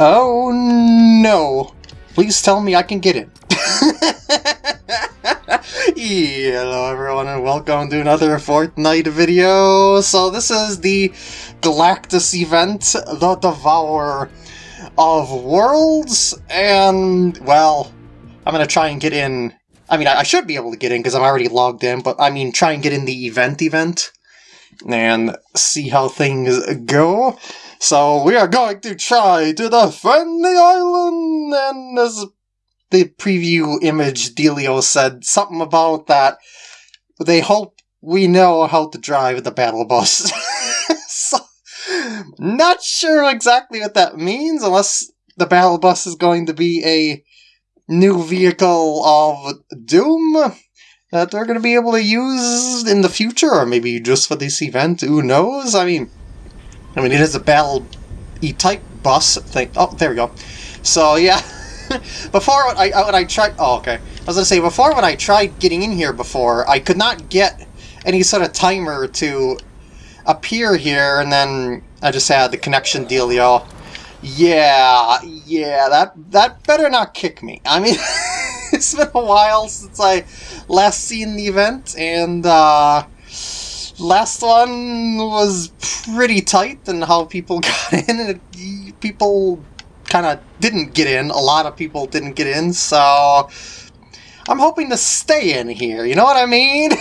Oh no! Please tell me I can get it. Hello everyone and welcome to another Fortnite video. So this is the Galactus event, the Devourer of Worlds, and well, I'm gonna try and get in. I mean, I, I should be able to get in because I'm already logged in, but I mean, try and get in the event event and see how things go. So we are going to try to defend the island, and as the preview image Delio said something about that they hope we know how to drive the battle bus. so, not sure exactly what that means, unless the battle bus is going to be a new vehicle of doom that they're going to be able to use in the future, or maybe just for this event. Who knows? I mean, I mean, it is a battle E-type bus thing. Oh, there we go. So yeah, before when I uh, when I tried. Oh, okay. I was gonna say before when I tried getting in here before, I could not get any sort of timer to appear here, and then I just had the connection dealio. Yeah, yeah, that that better not kick me. I mean, it's been a while since I last seen the event, and uh, last one was pretty tight and how people got in, and people kind of didn't get in. A lot of people didn't get in, so I'm hoping to stay in here. You know what I mean?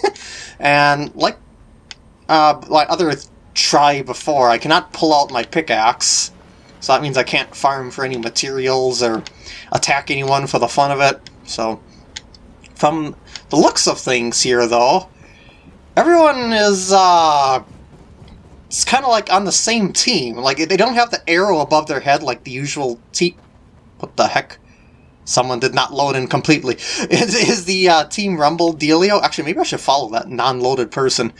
and like uh, like other try before, I cannot pull out my pickaxe. So that means I can't farm for any materials or attack anyone for the fun of it. So, from the looks of things here, though, everyone is, uh, it's kind of like on the same team. Like, they don't have the arrow above their head like the usual team. What the heck? Someone did not load in completely. Is, is the uh, Team Rumble dealio? Actually, maybe I should follow that non-loaded person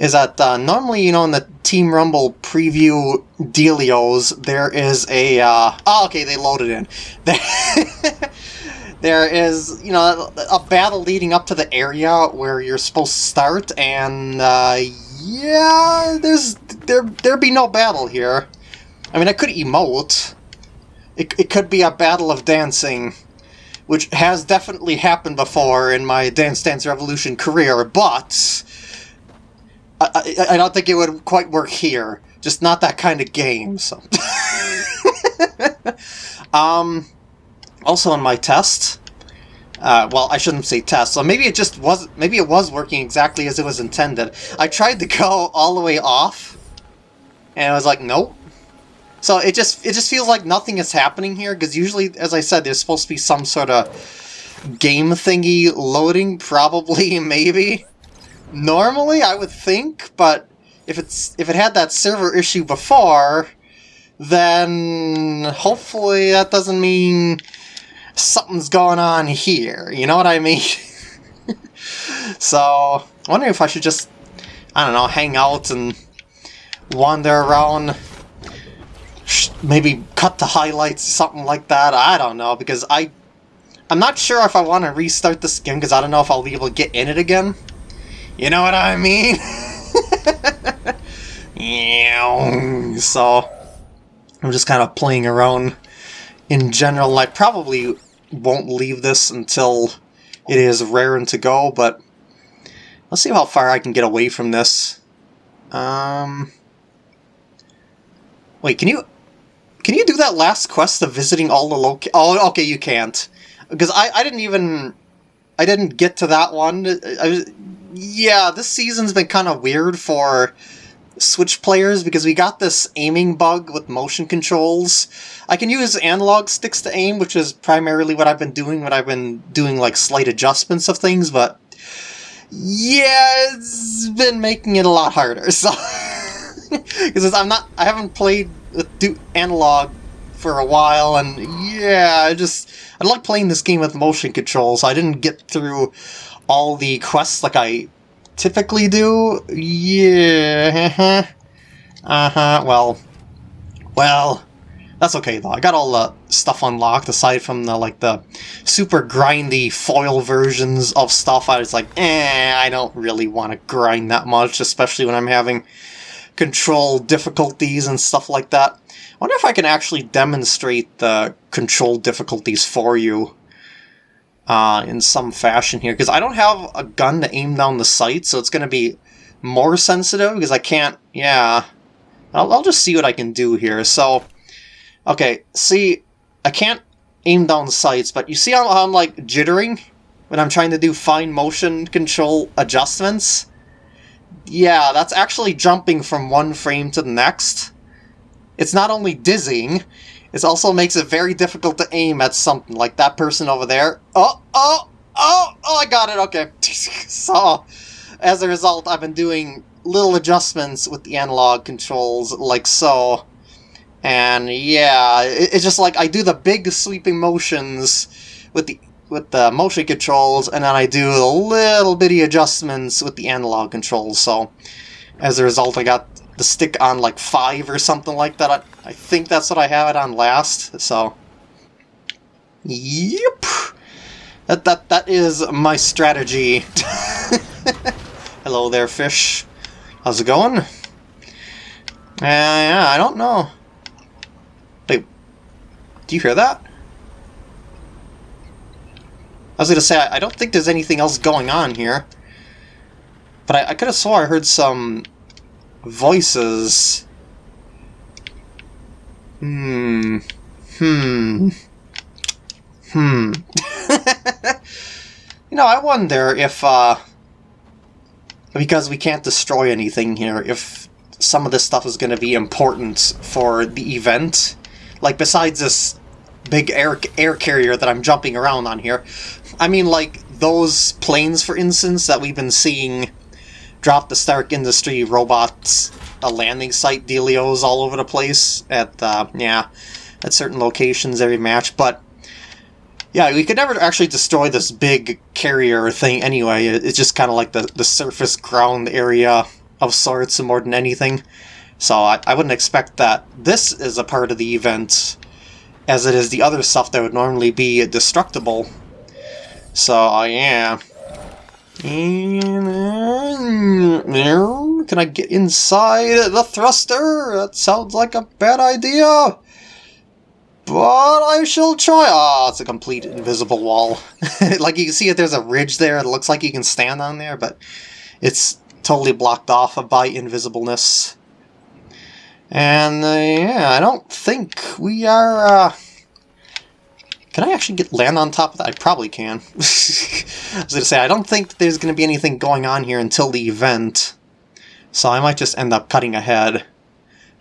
is that uh, normally, you know, in the Team Rumble preview dealios, there is a, uh, oh, okay, they loaded in. there is, you know, a battle leading up to the area where you're supposed to start, and, uh, yeah, there's, there, there be no battle here. I mean, I could emote. It, it could be a battle of dancing, which has definitely happened before in my Dance Dance Revolution career, but I, I, don't think it would quite work here. Just not that kind of game. So, um, also on my test. Uh, well, I shouldn't say test. So maybe it just was. Maybe it was working exactly as it was intended. I tried to go all the way off, and I was like, nope. So it just it just feels like nothing is happening here because usually, as I said, there's supposed to be some sort of game thingy loading, probably, maybe. Normally, I would think, but if it's if it had that server issue before, then hopefully that doesn't mean something's going on here. You know what I mean? so, wondering if I should just, I don't know, hang out and wander around, maybe cut the highlights, something like that. I don't know, because I, I'm not sure if I want to restart this game, because I don't know if I'll be able to get in it again. You know what I mean? so, I'm just kind of playing around in general. I probably won't leave this until it is raring to go, but let's see how far I can get away from this. Um, wait, can you can you do that last quest of visiting all the loc? Oh, okay, you can't because I I didn't even I didn't get to that one. I was yeah, this season's been kind of weird for Switch players because we got this aiming bug with motion controls. I can use analog sticks to aim, which is primarily what I've been doing when I've been doing like slight adjustments of things, but yeah, it's been making it a lot harder. So because I'm not, I haven't played with analog for a while, and yeah, I just I like playing this game with motion controls. So I didn't get through all the quests like I typically do? Yeah. Uh-huh. Well. Well. That's okay, though. I got all the stuff unlocked, aside from the, like, the super grindy foil versions of stuff. I was like, eh, I don't really want to grind that much, especially when I'm having control difficulties and stuff like that. I wonder if I can actually demonstrate the control difficulties for you uh, in some fashion here, because I don't have a gun to aim down the sight, so it's going to be more sensitive, because I can't, yeah. I'll, I'll just see what I can do here. So, okay, see, I can't aim down the sights, but you see how I'm, like, jittering when I'm trying to do fine motion control adjustments? Yeah, that's actually jumping from one frame to the next. It's not only dizzying, it also makes it very difficult to aim at something, like that person over there. Oh, oh, oh, oh, I got it, okay. so, as a result, I've been doing little adjustments with the analog controls, like so. And yeah, it, it's just like I do the big sweeping motions with the with the motion controls, and then I do the little bitty adjustments with the analog controls. So as a result, I got the stick on like 5 or something like that. I, I think that's what I have it on last, so... Yep! That, that, that is my strategy. Hello there, fish. How's it going? Uh, yeah, I don't know. Wait, do you hear that? I was going to say, I don't think there's anything else going on here. But I, I could have swore I heard some voices. Hmm. Hmm. Hmm. you know, I wonder if, uh... Because we can't destroy anything here, if some of this stuff is going to be important for the event. Like, besides this big air, air carrier that I'm jumping around on here. I mean, like, those planes, for instance, that we've been seeing drop the Stark Industry robots a landing site dealios all over the place at, uh, yeah, at certain locations every match, but yeah, we could never actually destroy this big carrier thing anyway. It's just kind of like the, the surface ground area of sorts more than anything. So I, I wouldn't expect that this is a part of the event as it is the other stuff that would normally be destructible. So, uh, yeah. Can I get inside the thruster? That sounds like a bad idea. But I shall try. Ah, oh, it's a complete invisible wall. like you can see, it, there's a ridge there. It looks like you can stand on there, but it's totally blocked off by invisibleness. And uh, yeah, I don't think we are... Uh, can I actually get land on top of that? I probably can. I was going to say, I don't think there's going to be anything going on here until the event. So I might just end up cutting ahead.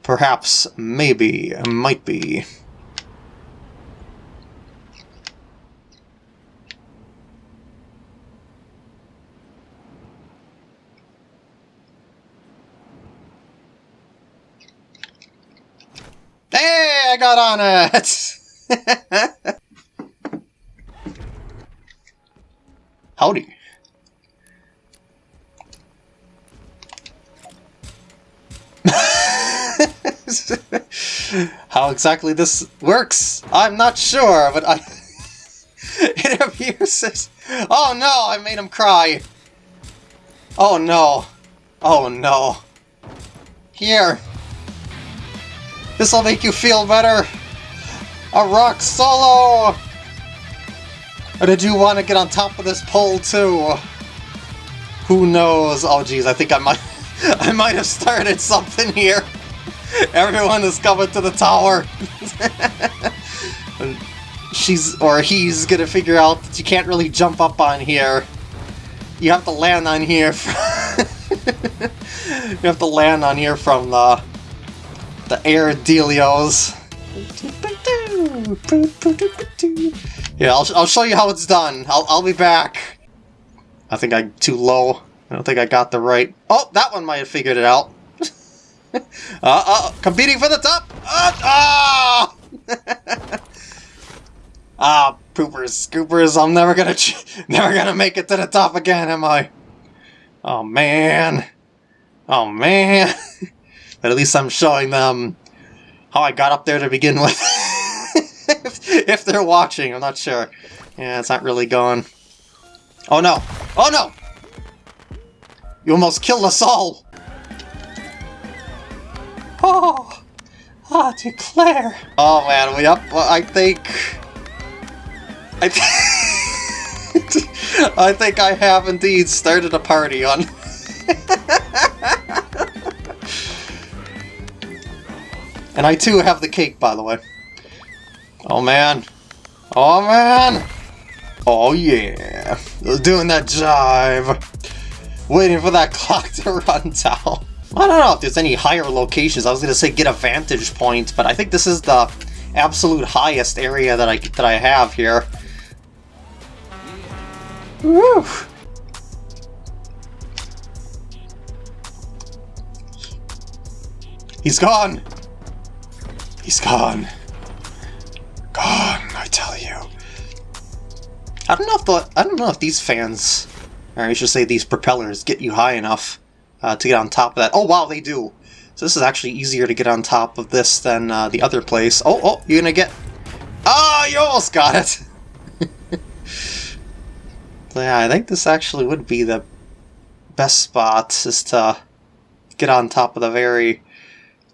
Perhaps, maybe, might be. Hey, I got on it! Howdy. How exactly this works, I'm not sure, but I... it appears as... Oh no, I made him cry! Oh no. Oh no. Here. This'll make you feel better. A rock solo! Or did you want to get on top of this pole too? Who knows? Oh geez, I think I might I might have started something here. Everyone is coming to the tower. She's or he's gonna figure out that you can't really jump up on here. You have to land on here. you have to land on here from the the air dealios. Yeah, I'll, I'll show you how it's done. I'll, I'll be back. I think I'm too low. I don't think I got the right... Oh, that one might have figured it out. uh, uh, competing for the top! Uh, ah! ah, poopers, scoopers, I'm never gonna, never gonna make it to the top again, am I? Oh, man. Oh, man. but at least I'm showing them how I got up there to begin with. If, if they're watching, I'm not sure. Yeah, it's not really going. Oh no! Oh no! You almost killed us all! Oh, ah, declare. Oh man, we up. Well, I think. I, th I think I have indeed started a party on. and I too have the cake, by the way. Oh man. Oh man. Oh yeah. Doing that jive. Waiting for that clock to run down. I don't know if there's any higher locations. I was to say get a vantage point, but I think this is the absolute highest area that I that I have here. Woo! He's gone! He's gone. Gone, I tell you. I don't know if the I don't know if these fans, or I should say these propellers, get you high enough uh, to get on top of that. Oh wow, they do. So this is actually easier to get on top of this than uh, the other place. Oh, oh, you're gonna get... Oh, you almost got it! yeah, I think this actually would be the best spot, is to get on top of the very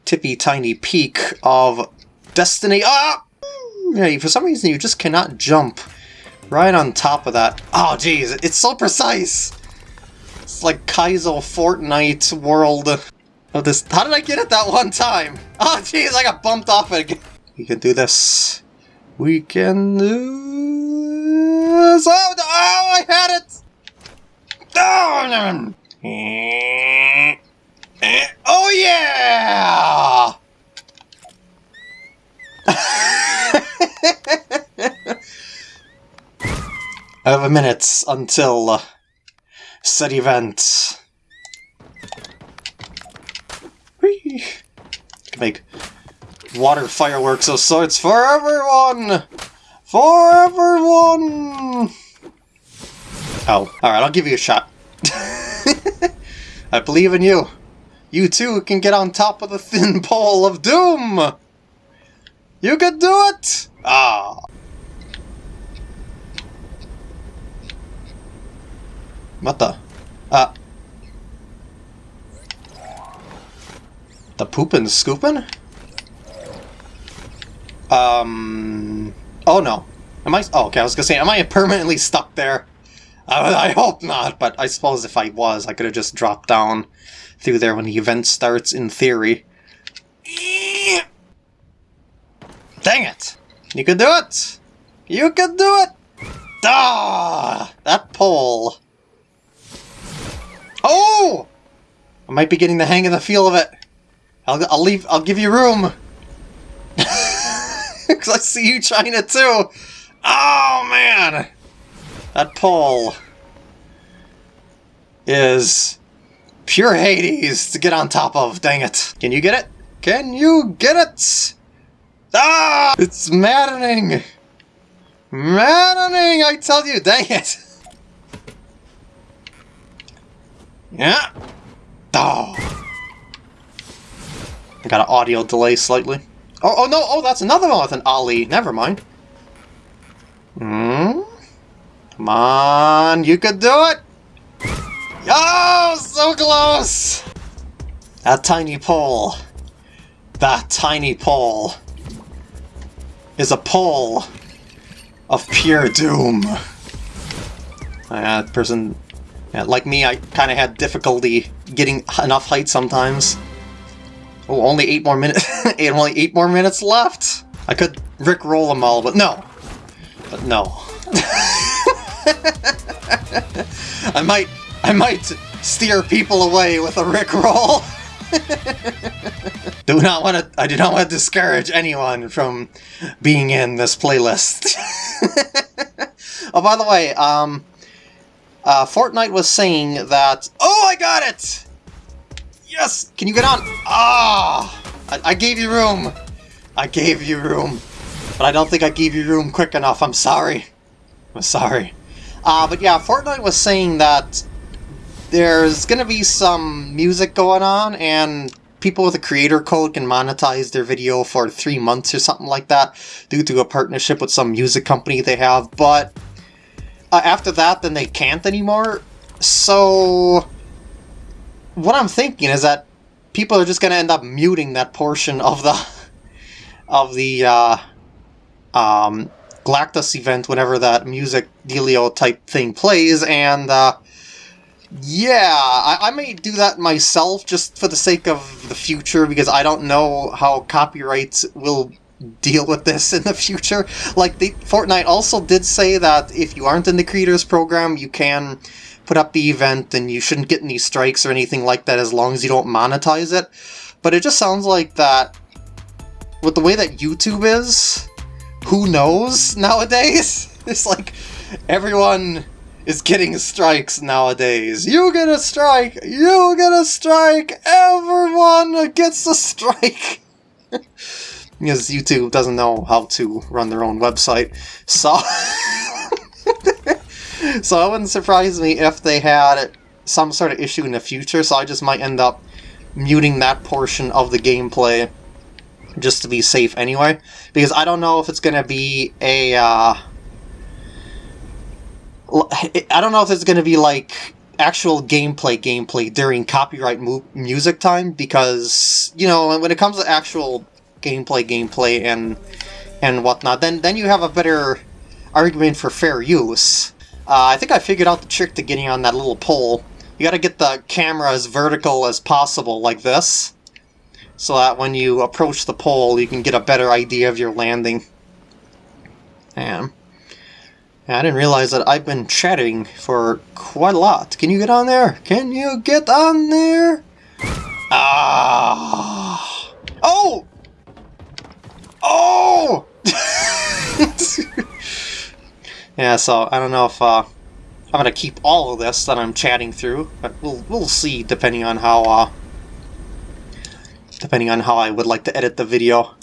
tippy tiny peak of Destiny. Ah! Yeah, for some reason you just cannot jump right on top of that. Oh, jeez, it's so precise! It's like Kaizo Fortnite world of this. How did I get it that one time? Oh, jeez, I got bumped off it again. We can do this. We can do this. Oh, oh I had it! Oh, oh yeah! I have a minute until uh, said event. Whee! Can make water fireworks of sorts for everyone! For everyone! Oh, alright, I'll give you a shot. I believe in you. You too can get on top of the thin pole of doom! You can do it! Ah. What the? Uh. The poopin' scoopin'? Um. Oh no. Am I? Oh, okay. I was gonna say, am I permanently stuck there? Uh, I hope not, but I suppose if I was, I could have just dropped down through there when the event starts, in theory. Dang it! You can do it! You can do it! Ah! That pole. Oh! I might be getting the hang of the feel of it. I'll, I'll leave. I'll give you room. Because I see you trying it too. Oh, man. That pole is pure Hades to get on top of. Dang it. Can you get it? Can you get it? Ah! It's maddening. Maddening, I tell you. Dang it. Yeah. Oh. I got an audio delay slightly. Oh, oh no, oh, that's another one with an ollie. Never mind. Hmm? Come on, you could do it! Oh, so close! That tiny pole. That tiny pole is a pole of pure doom. That person like me, I kind of had difficulty getting enough height sometimes. Oh, only eight more minutes. only eight more minutes left. I could Rick roll them all, but no. But no. I might, I might steer people away with a Rick roll. do not want to. I do not want to discourage anyone from being in this playlist. oh, by the way, um, uh, Fortnite was saying that... Oh, I got it! Yes! Can you get on? Ah! I, I gave you room! I gave you room. But I don't think I gave you room quick enough. I'm sorry. I'm sorry. Uh, but yeah, Fortnite was saying that there's to be some music going on, and people with a creator code can monetize their video for three months or something like that due to a partnership with some music company they have, but uh, after that, then they can't anymore. So, what I'm thinking is that people are just gonna end up muting that portion of the of the uh, um, Galactus event whenever that music dealio type thing plays, and uh, yeah, I, I may do that myself just for the sake of the future because I don't know how copyrights will deal with this in the future. Like, the Fortnite also did say that if you aren't in the creators program, you can put up the event and you shouldn't get any strikes or anything like that as long as you don't monetize it. But it just sounds like that with the way that YouTube is, who knows nowadays? It's like everyone is getting strikes nowadays. You get a strike! You get a strike! Everyone gets a strike! because YouTube doesn't know how to run their own website. So, so it wouldn't surprise me if they had some sort of issue in the future, so I just might end up muting that portion of the gameplay just to be safe anyway. Because I don't know if it's going to be a... Uh, I don't know if it's going to be like actual gameplay gameplay during copyright mu music time because, you know, when it comes to actual gameplay gameplay and and whatnot, then, then you have a better argument for fair use. Uh, I think I figured out the trick to getting on that little pole. You gotta get the camera as vertical as possible, like this so that when you approach the pole, you can get a better idea of your landing. And I didn't realize that I've been chatting for quite a lot. Can you get on there? Can you get on there? Ah! Oh! Oh! yeah, so I don't know if uh, I'm gonna keep all of this that I'm chatting through, but we'll we'll see depending on how uh, depending on how I would like to edit the video.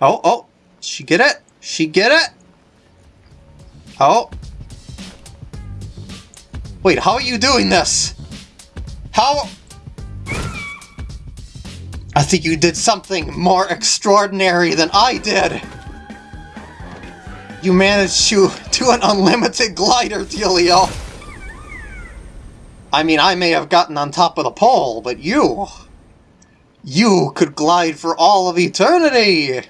Oh, oh, she get it? She get it? Oh. Wait, how are you doing this? How... I think you did something more extraordinary than I did! You managed to do an unlimited glider, Delio! I mean, I may have gotten on top of the pole, but you... You could glide for all of eternity!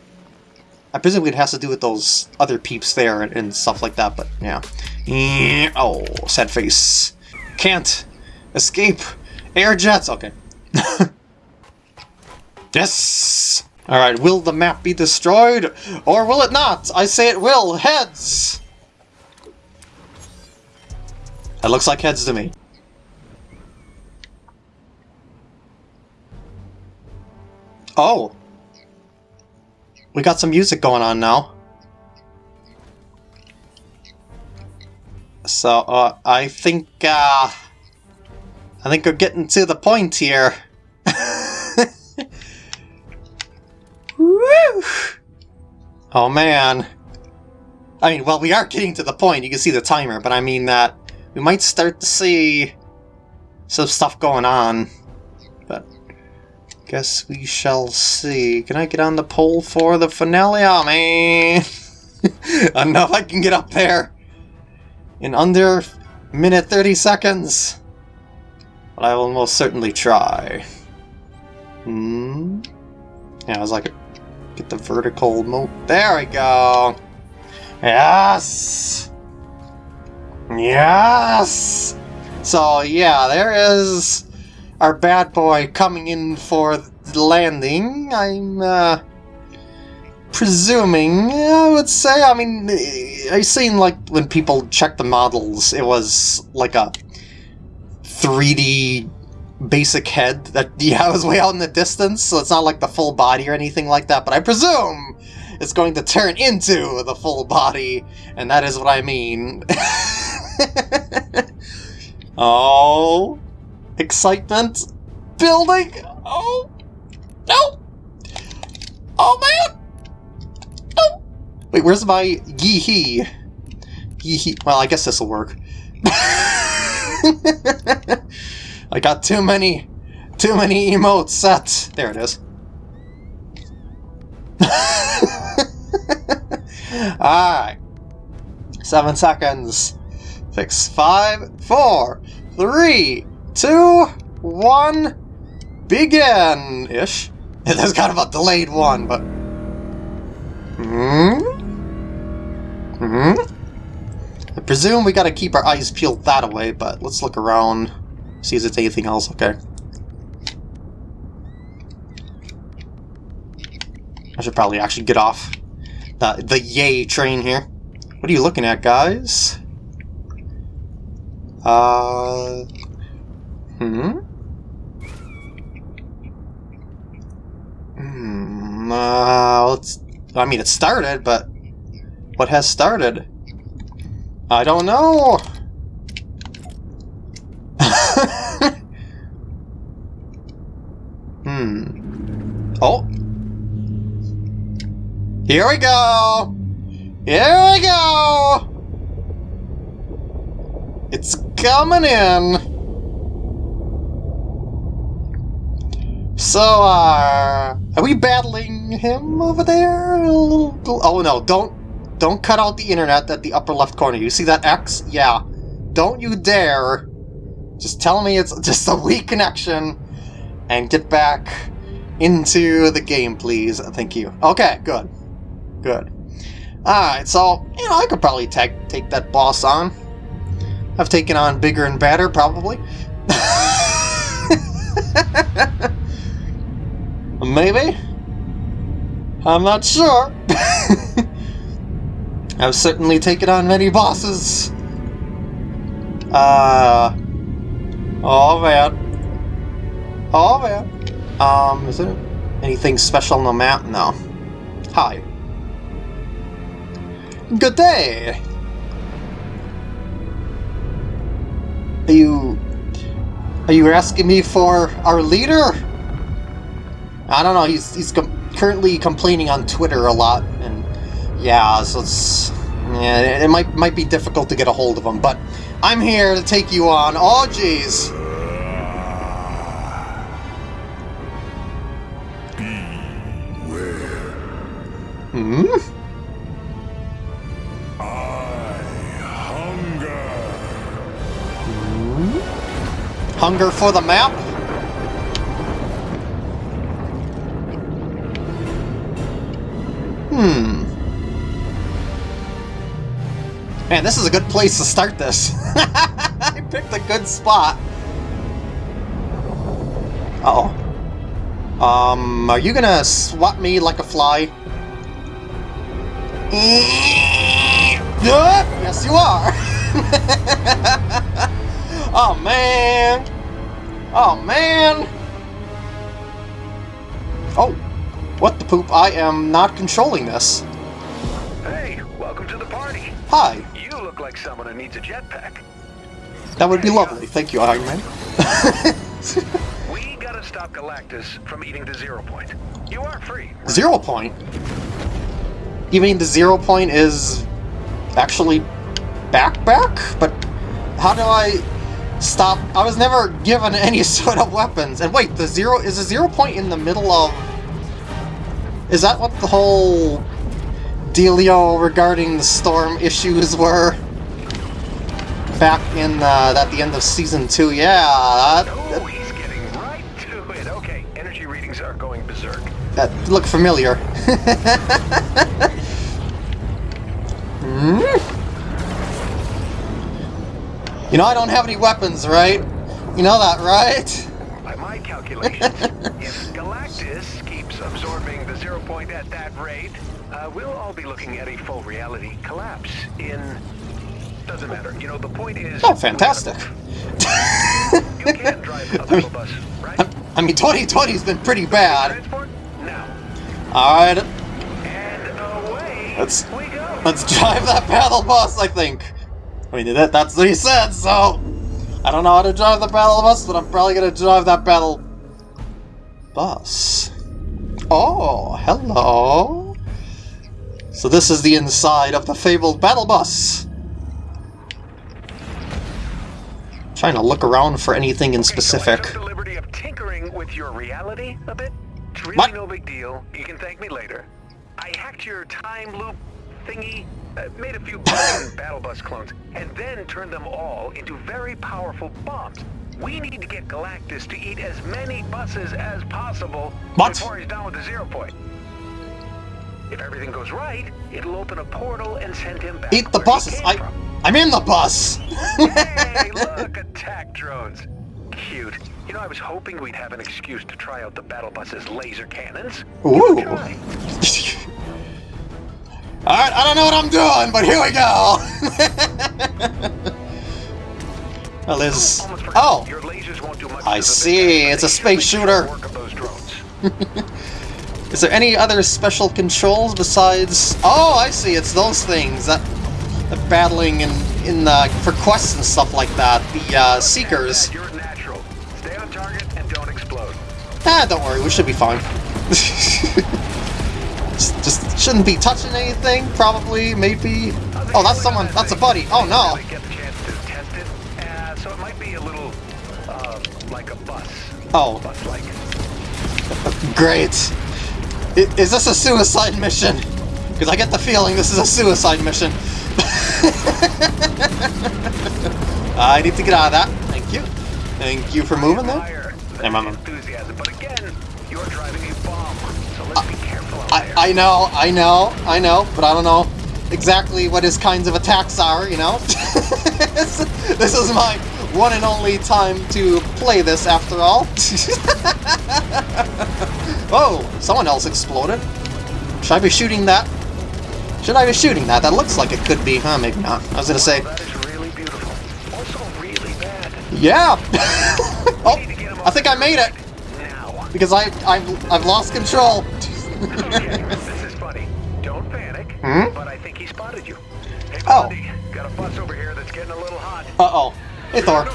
I presume it has to do with those other peeps there and, and stuff like that, but yeah. Oh, sad face. Can't escape air jets. Okay. yes! Alright, will the map be destroyed? Or will it not? I say it will. Heads! That looks like heads to me. Oh! We got some music going on now. So, uh, I think, uh... I think we're getting to the point here. Oh man. I mean, well, we are getting to the point. You can see the timer, but I mean that we might start to see some stuff going on. But guess we shall see. Can I get on the pole for the finale? Oh, man! If I can get up there in under minute 30 seconds. But I will most certainly try. Hmm? Yeah, I was like, get the vertical mo- There we go! Yes! Yes! So, yeah, there is our bad boy coming in for the landing. I'm uh, presuming, I would say. I mean, I've seen like when people check the models, it was like a 3D basic head that yeah was way out in the distance, so it's not like the full body or anything like that. But I presume it's going to turn into the full body, and that is what I mean. oh excitement building. Oh, no. Oh, man. No. Wait, where's my yee-hee? Yee-hee. Well, I guess this will work. I got too many, too many emotes set. There it is. Alright. Seven seconds. Six, five, four, three, two, one. begin-ish. There's kind of a delayed one, but... Hmm? Hmm? I presume we gotta keep our eyes peeled that away, but let's look around, see if there's anything else. Okay. I should probably actually get off the, the yay train here. What are you looking at, guys? Uh... Hmm? Hmm, uh, let's... I mean, it started, but... What has started? I don't know! hmm. Oh! Here we go! Here we go! It's coming in! So, uh, are we battling him over there? Oh no, don't, don't cut out the internet at the upper left corner. You see that X? Yeah. Don't you dare. Just tell me it's just a weak connection and get back into the game, please. Thank you. Okay, good. Good. Alright, so, you know, I could probably take, take that boss on. I've taken on bigger and badder, probably. Maybe? I'm not sure. I've certainly taken on many bosses. Uh... Oh, man. Oh, man. Um, is there anything special on the map? No. Hi. Good day! Are you... Are you asking me for our leader? I don't know, he's, he's com currently complaining on Twitter a lot, and yeah, so it's... Yeah, it might, might be difficult to get a hold of him, but I'm here to take you on. Oh, jeez! Hmm? Hunger for the map? Hmm. Man, this is a good place to start this. I picked a good spot. Uh oh Um, are you gonna swat me like a fly? yes, you are! oh, man! Oh, man! Oh, what the poop? I am not controlling this. Hey, welcome to the party. Hi. You look like someone who needs a jetpack. That would be lovely. Thank you, Iron Man. we gotta stop Galactus from eating the zero point. You are free. Right? Zero point? You mean the zero point is actually back back? But how do I Stop. I was never given any sort of weapons. And wait, the zero is the zero point in the middle of... Is that what the whole dealio regarding the storm issues were? Back in, uh, at the end of Season 2, yeah. That, oh, he's getting right to it. Okay, energy readings are going berserk. That look familiar. hmm? You know I don't have any weapons, right? You know that, right? By my calculations, if Galactus keeps absorbing the zero point at that rate, uh, we'll all be looking at a full reality collapse in... Doesn't matter. You know, the point is... Oh, fantastic. you can drive a I mean, bus, right? I mean, 2020's been pretty bad. Alright. Let's. Let's drive that battle bus, I think. I mean, that, that's what he said, so... I don't know how to drive the battle bus, but I'm probably gonna drive that battle... bus. Oh, hello! So this is the inside of the fabled battle bus! Trying to look around for anything in specific. So the liberty of tinkering with your reality a bit. It's really what? no big deal. You can thank me later. I hacked your time loop thingy uh, made a few battle bus clones, and then turned them all into very powerful bombs. We need to get Galactus to eat as many buses as possible What? before he's done with the zero point. If everything goes right, it'll open a portal and send him back. Eat the buses! I, from. I'm in the bus! hey, look, attack drones. Cute. You know, I was hoping we'd have an excuse to try out the battle bus's laser cannons. Ooh. Alright, I don't know what I'm doing, but here we go! well, forgot. Oh! Your lasers won't do much I see, it's a space shooter. Work of those drones. Is there any other special controls besides... Oh, I see, it's those things that... The battling in, in uh, for quests and stuff like that. The uh, Seekers. Stay on target and don't explode. Ah, don't worry, we should be fine. shouldn't be touching anything, probably, maybe. Oh, that's someone, that's a buddy. Oh no. Really get the chance to test it. So it might be a little, uh, like a bus. Oh, great. Is this a suicide mission? Because I get the feeling this is a suicide mission. I need to get out of that. Thank you. Thank you for moving there. Higher than I. I know, I know, I know, but I don't know exactly what his kinds of attacks are, you know? this, is my one and only time to play this, after all. oh, someone else exploded. Should I be shooting that? Should I be shooting that? That looks like it could be, huh? Maybe not. I was gonna say, really really yeah! oh, Need to get him I think I made it! Because I, I've, I've lost control. This is funny. Don't panic. Hmm? But I think he spotted you. Hey, Oh. Blondie, got a bus over here that's getting a little hot. Uh-oh. Hey, Thor.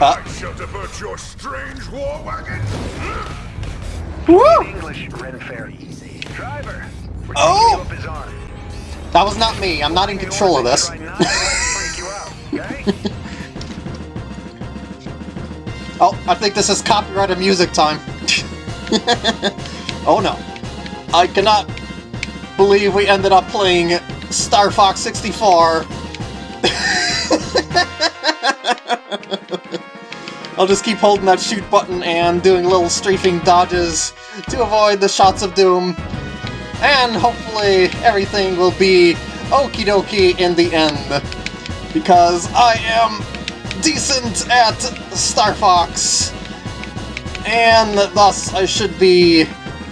Uh, I shall divert your strange war wagon. woo! English, Ren Fair. Driver, we're Oh! you up his arm. That was not me. I'm not in control of this. Try not to let it freak you out, okay? Oh, I think this is copyrighted music time. oh no. I cannot believe we ended up playing Star Fox 64. I'll just keep holding that shoot button and doing little strafing dodges to avoid the shots of doom. And hopefully everything will be okie dokie in the end. Because I am decent at Star Fox. And thus I should be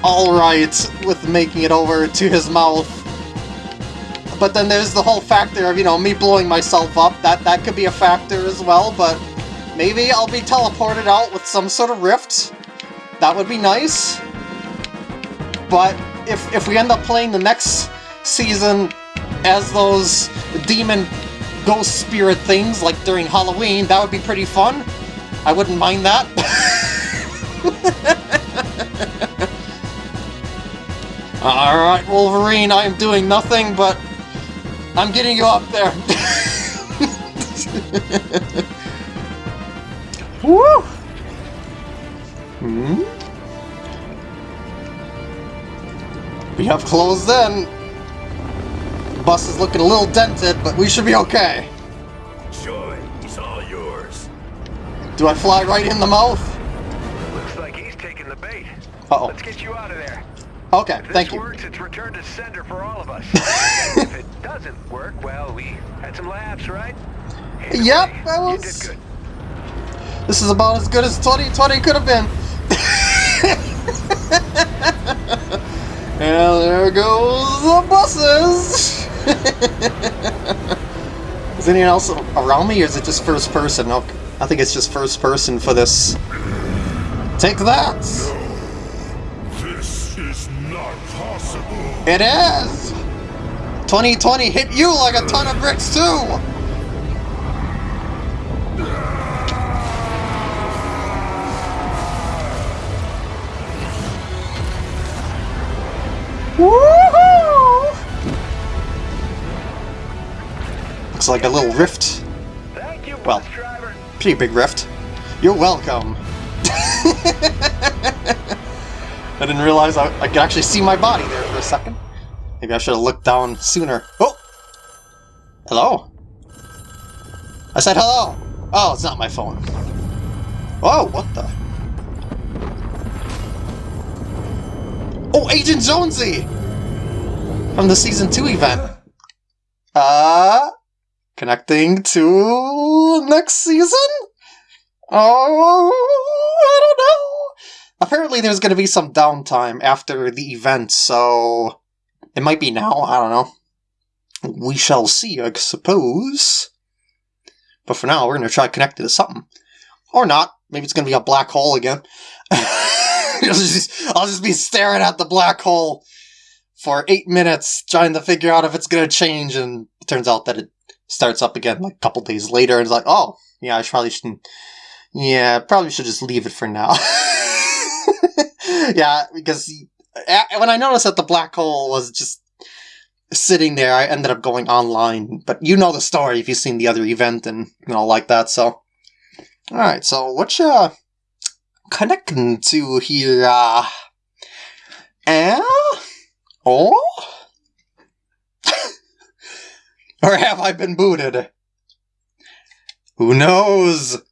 alright with making it over to his mouth. But then there's the whole factor of, you know, me blowing myself up. That that could be a factor as well, but maybe I'll be teleported out with some sort of rift. That would be nice. But if if we end up playing the next season as those demon ghost spirit things, like during Halloween, that would be pretty fun. I wouldn't mind that. Alright, Wolverine, I am doing nothing, but I'm getting you up there. Woo! Hmm? We have closed in. The bus is looking a little dented, but we should be okay. Joy is all yours. Do I fly right in the mouth? Looks like he's taking the bait. Uh-oh. Let's get you out of there. Okay, If thank you. works, it's return to sender for all of us. if it doesn't work, well, we had some laughs, right? Either Yep, way, that was- good. This is about as good as 2020 could have been. and there goes the buses. is anyone else around me, or is it just first person? Okay. I think it's just first person for this. Take that! This It is! 2020 hit you like a ton of bricks too! Woohoo! Looks like a little rift. Thank you, Well. Pretty big rift. You're welcome. I didn't realize I, I could actually see my body there a second. Maybe I should have looked down sooner. Oh! Hello? I said hello! Oh, it's not my phone. Oh, what the? Oh, Agent Jonesy! From the Season 2 event. Uh, connecting to next season? Oh, I don't know. Apparently there's going to be some downtime after the event, so it might be now, I don't know. We shall see, I suppose. But for now, we're going to try connecting to something. Or not. Maybe it's going to be a black hole again. I'll, just, I'll just be staring at the black hole for eight minutes trying to figure out if it's going to change, and it turns out that it starts up again like a couple days later, and it's like, oh, yeah, I probably shouldn't. Yeah, probably should just leave it for now. yeah, because when I noticed that the black hole was just sitting there, I ended up going online. But you know the story if you've seen the other event and you know like that. So, all right. So what you connecting to here? Uh, eh? Oh? or have I been booted? Who knows?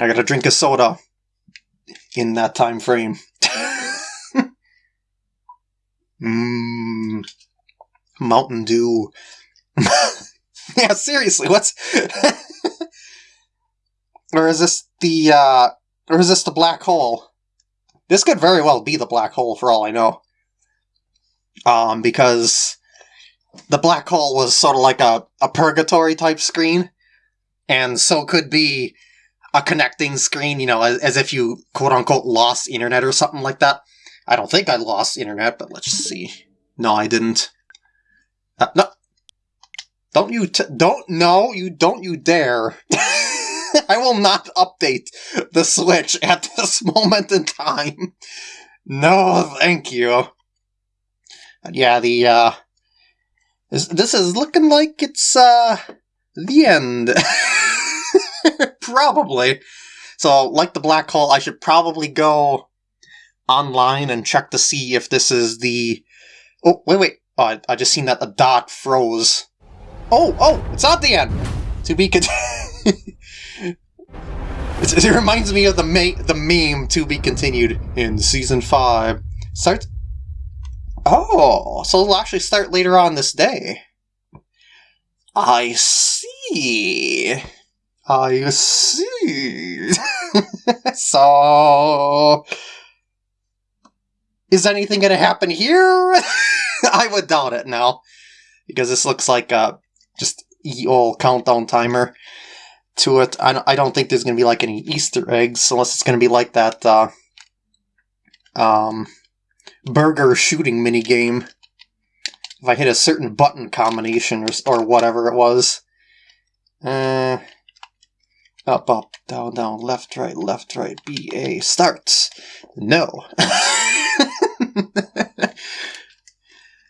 I gotta drink a soda in that time frame. Mmm. Mountain Dew. yeah, seriously, what's. or is this the, uh. Or is this the black hole? This could very well be the black hole for all I know. Um, because the black hole was sort of like a, a purgatory type screen, and so could be a connecting screen, you know, as, as if you quote unquote lost internet or something like that. I don't think I lost internet, but let's see. No, I didn't. Uh, no. Don't you don't no, you don't you dare. I will not update the Switch at this moment in time. No, thank you. Yeah, the uh this, this is looking like it's uh the end. probably. So, like the black hole, I should probably go online and check to see if this is the... Oh, wait, wait. Oh, I, I just seen that the dot froze. Oh, oh, it's not the end! To be con- it, it reminds me of the ma- the meme to be continued in season 5. Start... Oh, so it'll actually start later on this day. I see. I see. so... Is anything going to happen here? I would doubt it now. Because this looks like a just old countdown timer to it. I don't, I don't think there's going to be like any Easter eggs unless it's going to be like that uh, um, burger shooting mini game. If I hit a certain button combination or, or whatever it was. Uh, up, up, down, down, left, right, left, right, B, A, starts. No.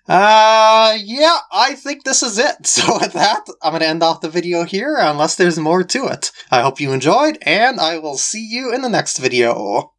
Uh, yeah, I think this is it. So with that, I'm going to end off the video here, unless there's more to it. I hope you enjoyed, and I will see you in the next video.